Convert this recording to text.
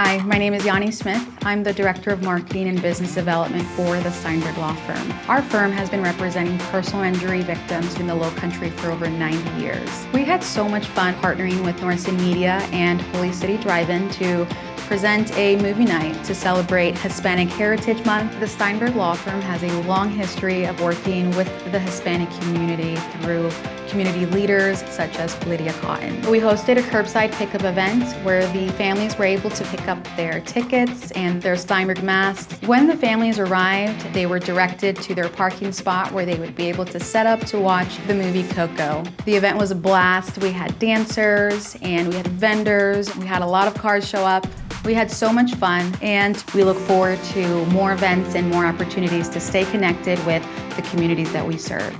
Hi, my name is Yanni Smith. I'm the Director of Marketing and Business Development for the Steinberg Law Firm. Our firm has been representing personal injury victims in the Low Country for over 90 years. We had so much fun partnering with North Media and Holy City Drive-In to present a movie night to celebrate Hispanic Heritage Month. The Steinberg Law Firm has a long history of working with the Hispanic community through community leaders such as Lydia Cotton. We hosted a curbside pickup event where the families were able to pick up their tickets and their Steinberg masks. When the families arrived, they were directed to their parking spot where they would be able to set up to watch the movie Coco. The event was a blast. We had dancers and we had vendors. We had a lot of cars show up. We had so much fun and we look forward to more events and more opportunities to stay connected with the communities that we serve.